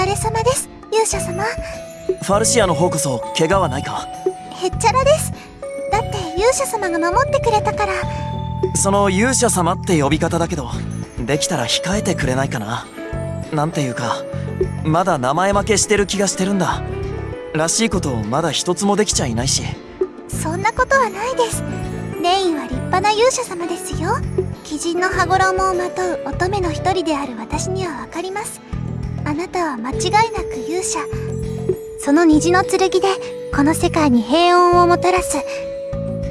疲れ様です。勇者様。ファルシアの方こそ怪我はないか？へっちゃらです。だって勇者様が守ってくれたから。その勇者様って呼び方だけどできたら控えてくれないかな？なんていうかまだ名前負けしてる気がしてるんだ。らしいことをまだ一つもできちゃいないし。そんなことはないです。レインは立派な勇者様ですよ。鬼人の羽衣をまとう乙女の一人である私にはわかりますあなたは間違いなく勇者。その虹の剣でこの世界に平穏をもたらす。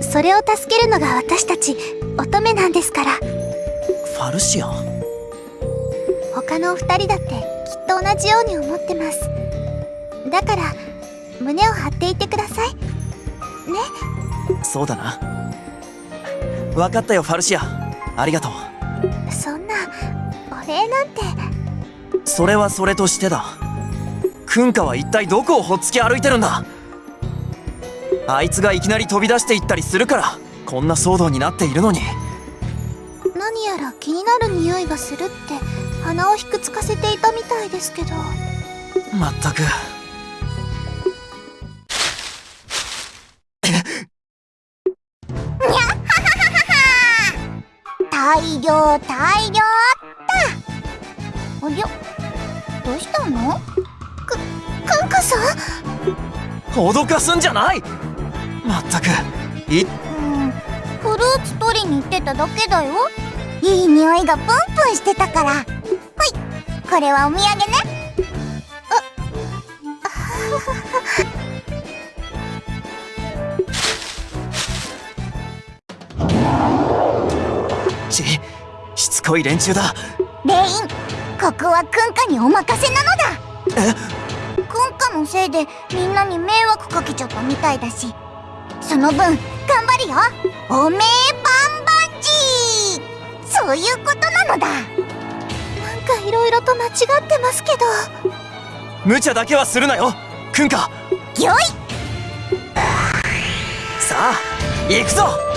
それを助けるのが私たち乙女なんですから。ファルシア他のお二人だってきっと同じように思ってます。だから胸を張っていてください。ね？そうだな。分かったよファルシアありがとう。そんなお礼なんてそれはそれとしてだ。クンカは一体どこをほっつき歩いてるんだ？あいつがいきなり飛び出していったりするからこんな騒動になっているのに。何やら気になる匂いがするって鼻をひくつかせていたみたいですけど。まったく。大量大量の？くカンカさ？ん脅かすんじゃない！まったく。いうん。フルーツ取りに行ってただけだよ。いい匂いがプンプンしてたから。ほい。これはお土産ね。ちしつこい連中だ。レインここはクンカにお任せなのだえクンカのせいでみんなに迷惑かけちゃったみたいだし。その分頑張るよ。おめえバンバンジー。そういうことなのだ。なんかいろいろと間違ってますけど。無茶だけはするなよ。クンカぎょい。さあ行くぞ